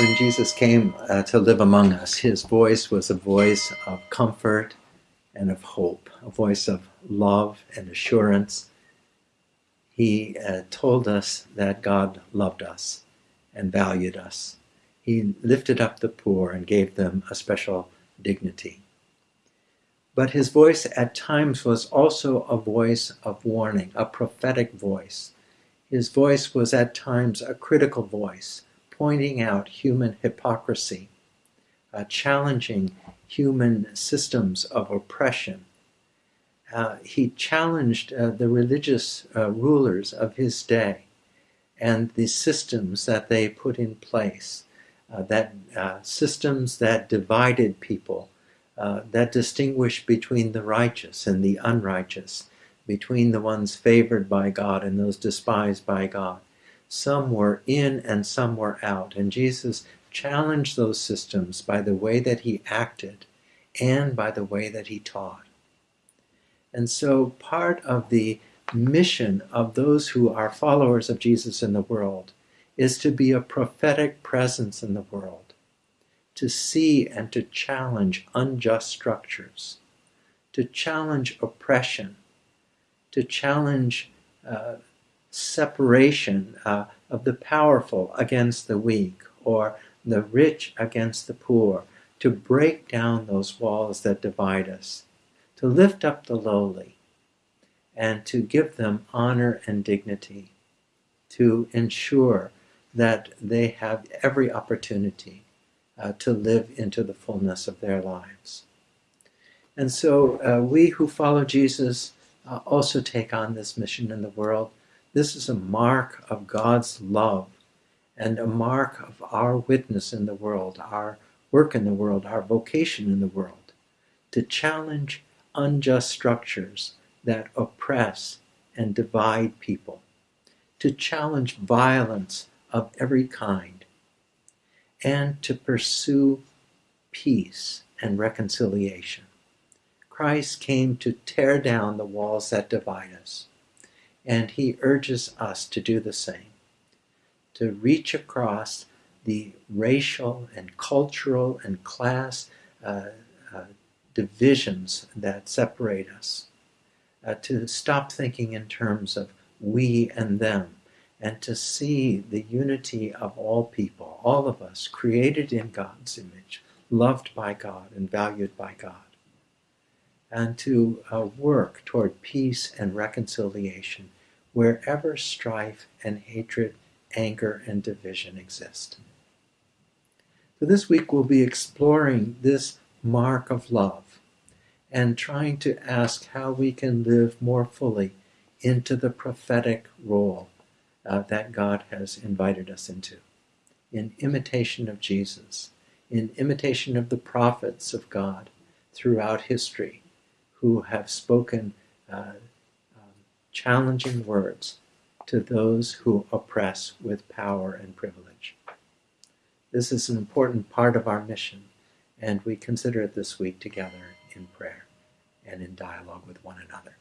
when Jesus came uh, to live among us, his voice was a voice of comfort and of hope, a voice of love and assurance. He uh, told us that God loved us and valued us. He lifted up the poor and gave them a special dignity. But his voice at times was also a voice of warning, a prophetic voice. His voice was at times a critical voice pointing out human hypocrisy, uh, challenging human systems of oppression. Uh, he challenged uh, the religious uh, rulers of his day and the systems that they put in place, uh, that uh, systems that divided people, that distinguished between the righteous and the unrighteous, between the ones favored by God and those despised by God. Some were in and some were out. And Jesus challenged those systems by the way that he acted and by the way that he taught. And so part of the mission of those who are followers of Jesus in the world is to be a prophetic presence in the world, to see and to challenge unjust structures, to challenge oppression, to challenge uh, separation uh, of the powerful against the weak or the rich against the poor, to break down those walls that divide us, to lift up the lowly, and to give them honor and dignity, to ensure that they have every opportunity uh, to live into the fullness of their lives. And so uh, we who follow Jesus uh, also take on this mission in the world this is a mark of God's love and a mark of our witness in the world, our work in the world, our vocation in the world, to challenge unjust structures that oppress and divide people, to challenge violence of every kind, and to pursue peace and reconciliation. Christ came to tear down the walls that divide us and he urges us to do the same, to reach across the racial and cultural and class uh, uh, divisions that separate us, uh, to stop thinking in terms of we and them, and to see the unity of all people, all of us, created in God's image, loved by God and valued by God and to uh, work toward peace and reconciliation wherever strife and hatred, anger and division exist. So this week we'll be exploring this mark of love and trying to ask how we can live more fully into the prophetic role uh, that God has invited us into, in imitation of Jesus, in imitation of the prophets of God throughout history who have spoken uh, challenging words to those who oppress with power and privilege. This is an important part of our mission, and we consider it this week together in prayer and in dialogue with one another.